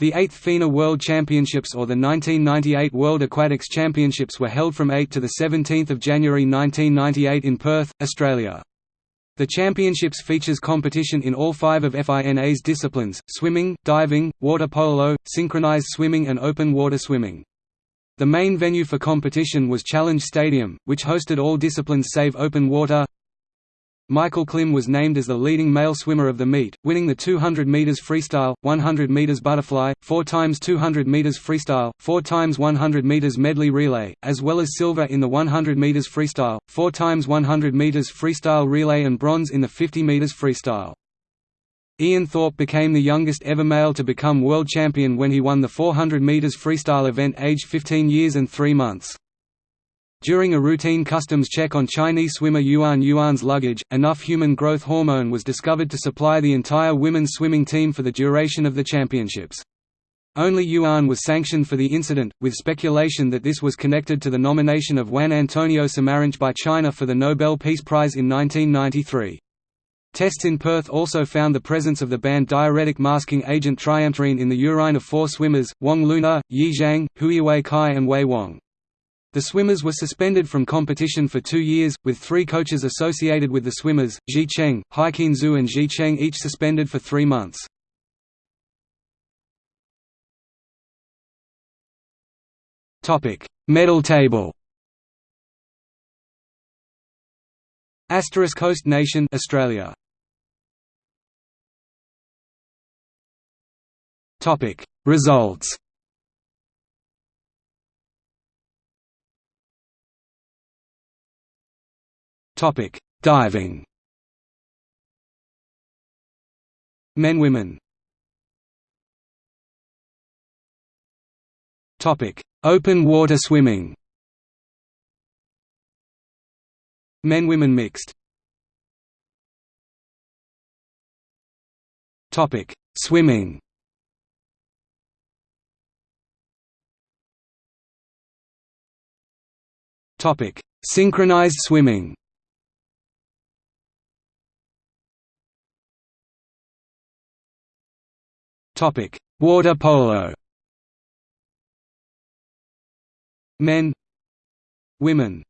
The 8th FINA World Championships or the 1998 World Aquatics Championships were held from 8 to 17 January 1998 in Perth, Australia. The championships features competition in all five of FINA's disciplines, swimming, diving, water polo, synchronized swimming and open water swimming. The main venue for competition was Challenge Stadium, which hosted all disciplines save open water, Michael Klim was named as the leading male swimmer of the meet, winning the 200 meters freestyle, 100 meters butterfly, 4 times 200 meters freestyle, 4 times 100 meters medley relay, as well as silver in the 100 meters freestyle, 4 times 100 meters freestyle relay and bronze in the 50 meters freestyle. Ian Thorpe became the youngest ever male to become world champion when he won the 400 meters freestyle event aged 15 years and 3 months. During a routine customs check on Chinese swimmer Yuan Yuan's luggage, enough human growth hormone was discovered to supply the entire women's swimming team for the duration of the championships. Only Yuan was sanctioned for the incident, with speculation that this was connected to the nomination of Juan Antonio Samaranch by China for the Nobel Peace Prize in 1993. Tests in Perth also found the presence of the banned diuretic masking agent triamterene in the urine of four swimmers, Wang Luna, Yi Zhang, Huiwei Kai and Wei Wang. The swimmers were suspended from competition for two years, with three coaches associated with the swimmers, Ji Cheng, Haiqin Zhu and Ji Cheng each suspended for three months. Medal table Asterisk host nation Australia. Topic. Results Topic: Diving. Men women. Topic: Open water swimming. Men women mixed. Topic: Swimming. Topic: Synchronized swimming. Topic: Water polo. Men, women.